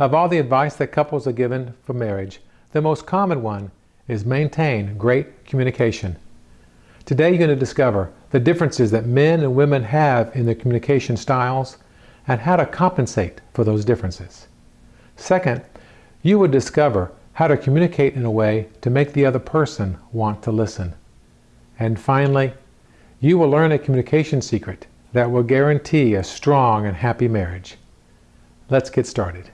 Of all the advice that couples are given for marriage, the most common one is maintain great communication. Today you're going to discover the differences that men and women have in their communication styles and how to compensate for those differences. Second, you will discover how to communicate in a way to make the other person want to listen. And finally, you will learn a communication secret that will guarantee a strong and happy marriage. Let's get started.